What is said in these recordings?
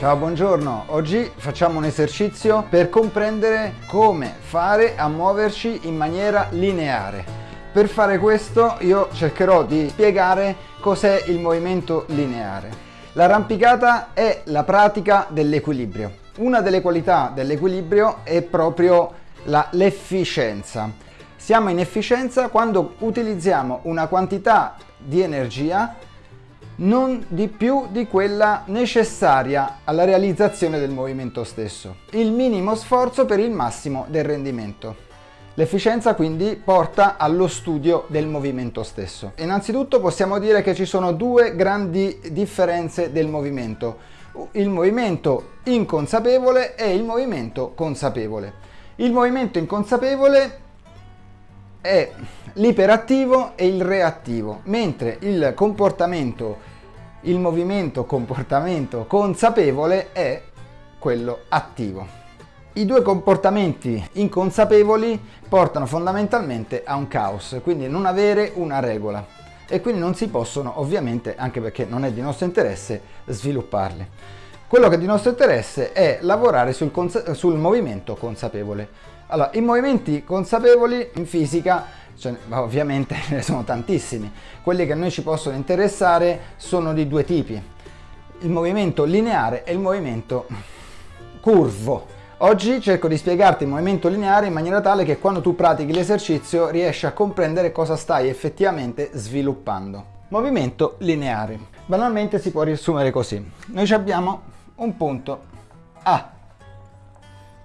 Ciao, buongiorno. Oggi facciamo un esercizio per comprendere come fare a muoverci in maniera lineare. Per fare questo io cercherò di spiegare cos'è il movimento lineare. L'arrampicata è la pratica dell'equilibrio. Una delle qualità dell'equilibrio è proprio l'efficienza. Siamo in efficienza quando utilizziamo una quantità di energia non di più di quella necessaria alla realizzazione del movimento stesso. Il minimo sforzo per il massimo del rendimento. L'efficienza quindi porta allo studio del movimento stesso. Innanzitutto possiamo dire che ci sono due grandi differenze del movimento. Il movimento inconsapevole e il movimento consapevole. Il movimento inconsapevole è l'iperattivo e il reattivo, mentre il comportamento il movimento comportamento consapevole è quello attivo. I due comportamenti inconsapevoli portano fondamentalmente a un caos, quindi non avere una regola e quindi non si possono ovviamente, anche perché non è di nostro interesse, svilupparli. Quello che è di nostro interesse è lavorare sul, sul movimento consapevole. Allora, i movimenti consapevoli in fisica cioè, ovviamente ne sono tantissimi. Quelli che a noi ci possono interessare sono di due tipi, il movimento lineare e il movimento curvo. Oggi cerco di spiegarti il movimento lineare in maniera tale che quando tu pratichi l'esercizio riesci a comprendere cosa stai effettivamente sviluppando. Movimento lineare. Banalmente si può riassumere così. Noi abbiamo un punto A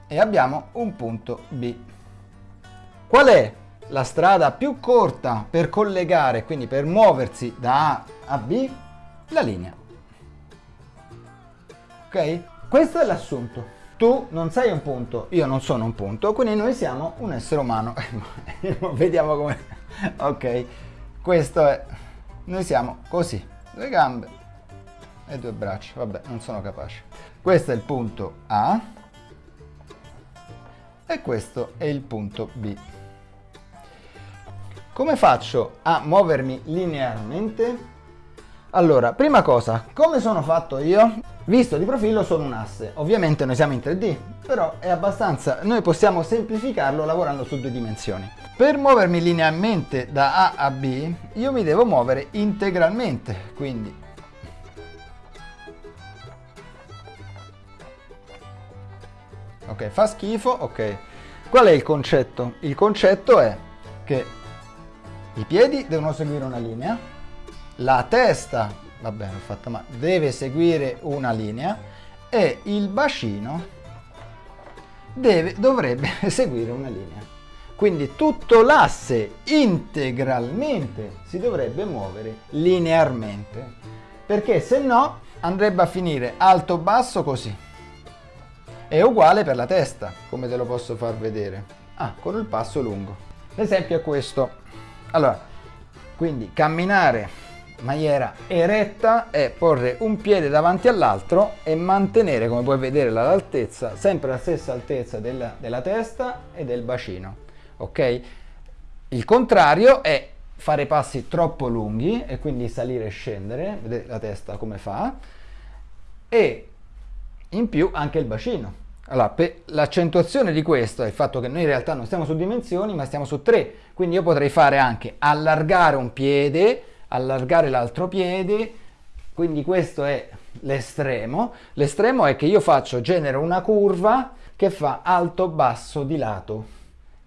e abbiamo un punto B. Qual è la strada più corta per collegare, quindi per muoversi da A a B, la linea. Ok? Questo è l'assunto. Tu non sei un punto, io non sono un punto, quindi noi siamo un essere umano. Vediamo come... Ok, questo è... Noi siamo così, due gambe e due braccia. Vabbè, non sono capace. Questo è il punto A e questo è il punto B. Come faccio a muovermi linearmente? Allora, prima cosa, come sono fatto io? Visto di profilo sono un asse, ovviamente noi siamo in 3D, però è abbastanza, noi possiamo semplificarlo lavorando su due dimensioni. Per muovermi linearmente da A a B, io mi devo muovere integralmente, quindi Ok, fa schifo, ok. Qual è il concetto? Il concetto è che i piedi devono seguire una linea, la testa, vabbè l'ho fatta ma deve seguire una linea e il bacino deve, dovrebbe seguire una linea. Quindi tutto l'asse integralmente si dovrebbe muovere linearmente, perché se no andrebbe a finire alto-basso così. È uguale per la testa, come te lo posso far vedere. Ah, con il passo lungo. L'esempio è questo. Allora, quindi camminare in maniera eretta è porre un piede davanti all'altro e mantenere, come puoi vedere, l'altezza, sempre la stessa altezza della, della testa e del bacino. Ok? Il contrario è fare passi troppo lunghi e quindi salire e scendere, vedete la testa come fa, e in più anche il bacino. Allora, l'accentuazione di questo è il fatto che noi in realtà non stiamo su dimensioni, ma stiamo su tre. Quindi io potrei fare anche allargare un piede, allargare l'altro piede, quindi questo è l'estremo. L'estremo è che io faccio, genero una curva che fa alto, basso, di lato,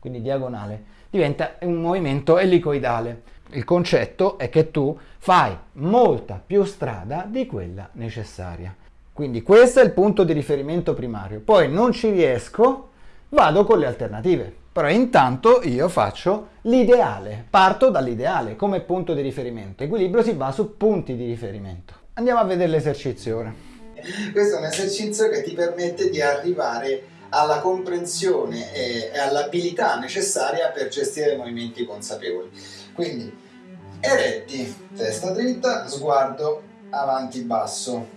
quindi diagonale. Diventa un movimento elicoidale. Il concetto è che tu fai molta più strada di quella necessaria. Quindi questo è il punto di riferimento primario. Poi non ci riesco, vado con le alternative. Però intanto io faccio l'ideale, parto dall'ideale come punto di riferimento. Equilibrio si basa su punti di riferimento. Andiamo a vedere l'esercizio ora. Questo è un esercizio che ti permette di arrivare alla comprensione e all'abilità necessaria per gestire movimenti consapevoli. Quindi eretti, testa dritta, sguardo avanti basso,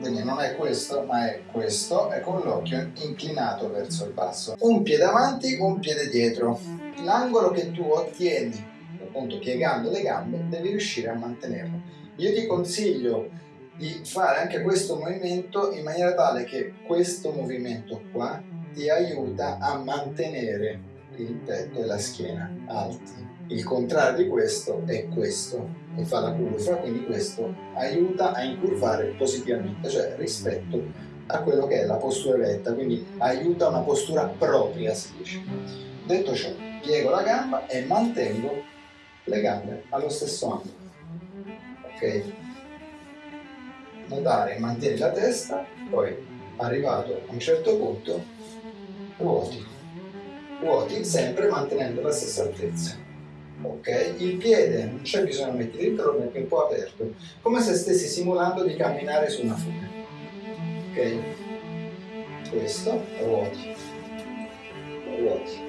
quindi non è questo ma è questo e con l'occhio inclinato verso il basso. Un piede avanti un piede dietro. L'angolo che tu ottieni appunto piegando le gambe devi riuscire a mantenerlo. Io ti consiglio di fare anche questo movimento in maniera tale che questo movimento qua ti aiuta a mantenere il petto e la schiena alti. Il contrario di questo è questo e fa la curva, quindi questo aiuta a incurvare positivamente, cioè rispetto a quello che è la postura retta, quindi aiuta una postura propria, si dice. Detto ciò, piego la gamba e mantengo le gambe allo stesso angolo. Ok? Notare, mantieni la testa, poi arrivato a un certo punto, ruoti. Ruoti sempre mantenendo la stessa altezza. Ok? Il piede non c'è bisogno di mettere il tronco, è un po' aperto, come se stessi simulando di camminare su una fuga. Ok? Questo, ruoti. Ruoti.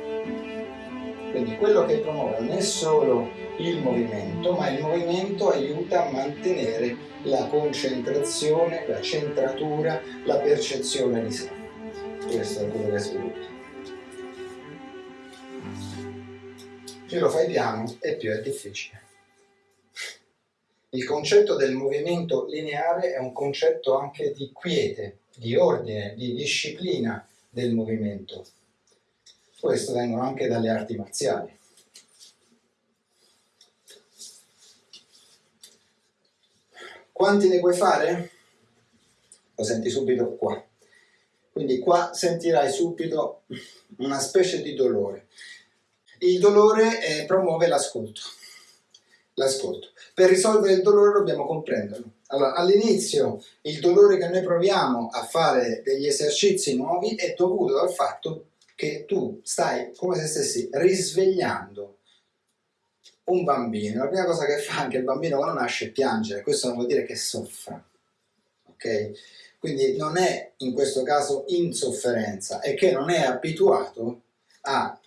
Quindi quello che promuove non è solo il movimento, ma il movimento aiuta a mantenere la concentrazione, la centratura, la percezione di sé. Questo è quello che sviluppa. Più lo fai piano e più è difficile. Il concetto del movimento lineare è un concetto anche di quiete, di ordine, di disciplina del movimento. Questo vengono anche dalle arti marziali. Quanti ne puoi fare? Lo senti subito qua. Quindi qua sentirai subito una specie di dolore. Il dolore eh, promuove l'ascolto. L'ascolto. Per risolvere il dolore dobbiamo comprenderlo. Allora, all'inizio il dolore che noi proviamo a fare degli esercizi nuovi è dovuto dal fatto che tu stai come se stessi risvegliando un bambino. La prima cosa che fa anche il bambino quando nasce è piangere, questo non vuol dire che soffra, ok? Quindi non è in questo caso insofferenza, è che non è abituato a,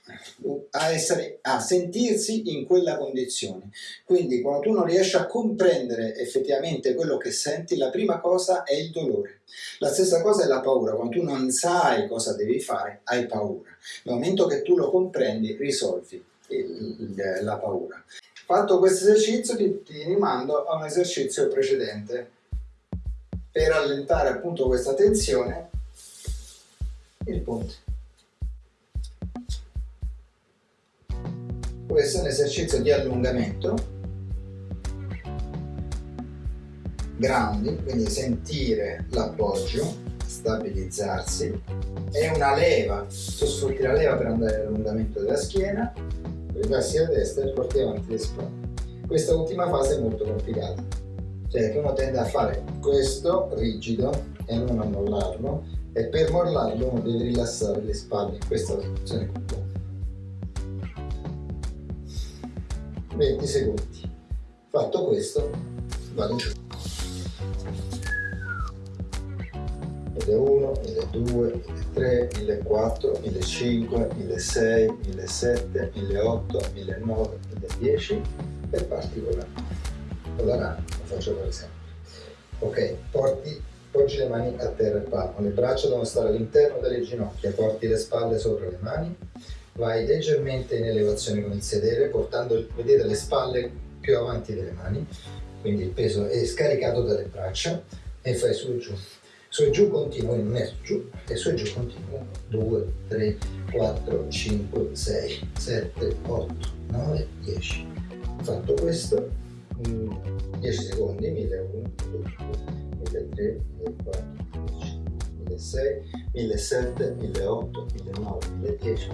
a, essere, a sentirsi in quella condizione. Quindi quando tu non riesci a comprendere effettivamente quello che senti, la prima cosa è il dolore. La stessa cosa è la paura, quando tu non sai cosa devi fare, hai paura. Nel momento che tu lo comprendi, risolvi il, la paura. Fatto questo esercizio ti, ti rimando a un esercizio precedente per allentare appunto questa tensione il punto. Questo è un esercizio di allungamento, grounding, quindi sentire l'appoggio, stabilizzarsi, è una leva, tu sfrutti la leva per andare all'allungamento della schiena, ripassi a destra e porti avanti le spalle. Questa ultima fase è molto complicata, cioè che uno tende a fare questo rigido e non a mollarlo e per mollarlo uno deve rilassare le spalle in questa posizione 20 secondi. Fatto questo, vado giù. 1001, 1200, 1300, 1400, 1500, 1600, 1700, 1800, 1900, 1010 e parti con la, con la rana, lo faccio per esempio. Ok, porti, porgi le mani a terra e palmo, le braccia devono stare all'interno delle ginocchia, porti le spalle sopra le mani, vai leggermente in elevazione con il sedere portando vedete le spalle più avanti delle mani quindi il peso è scaricato dalle braccia e fai su e giù. Su e giù continuo, non è giù e su e giù continuo 2, 3, 4, 5, 6, 7, 8, 9, 10 fatto questo 10 secondi 1001, 1003, 1004, 1005 1006, 1007, 1008, 1009, 1010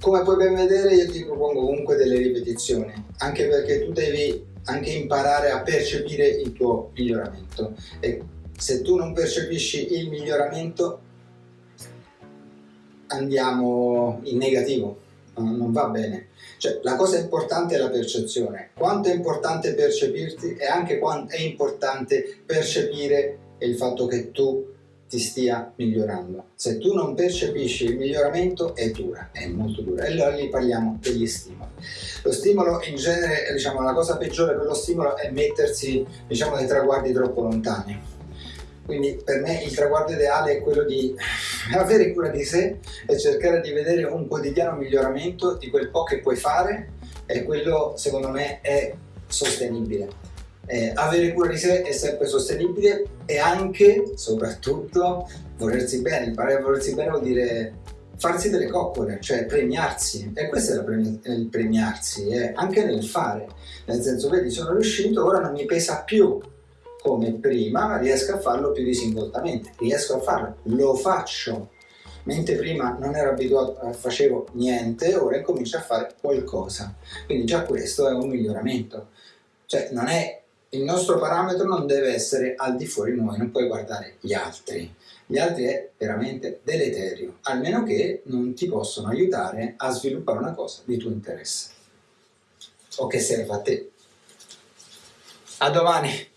Come puoi ben vedere io ti propongo comunque delle ripetizioni, anche perché tu devi anche imparare a percepire il tuo miglioramento e se tu non percepisci il miglioramento andiamo in negativo, non va bene. Cioè, la cosa importante è la percezione. Quanto è importante percepirti e anche quanto è importante percepire il fatto che tu ti stia migliorando. Se tu non percepisci il miglioramento è dura, è molto dura. E allora lì parliamo degli stimoli. Lo stimolo in genere, diciamo, la cosa peggiore per lo stimolo è mettersi, diciamo, dei traguardi troppo lontani. Quindi per me il traguardo ideale è quello di avere cura di sé e cercare di vedere un quotidiano miglioramento di quel po' che puoi fare e quello secondo me è sostenibile. Eh, avere cura di sé è sempre sostenibile e anche, soprattutto, volersi bene. Imparare a volersi bene vuol dire farsi delle coccole, cioè premiarsi. E questo è il premiarsi, eh, anche nel fare. Nel senso, vedi, sono riuscito, ora non mi pesa più come prima, ma riesco a farlo più disinvoltamente. Riesco a farlo, lo faccio. Mentre prima non ero abituato, a facevo niente, ora incomincio a fare qualcosa. Quindi già questo è un miglioramento. Cioè, non è il nostro parametro non deve essere al di fuori noi, non puoi guardare gli altri. Gli altri è veramente deleterio, almeno che non ti possono aiutare a sviluppare una cosa di tuo interesse o che serva a te. A domani!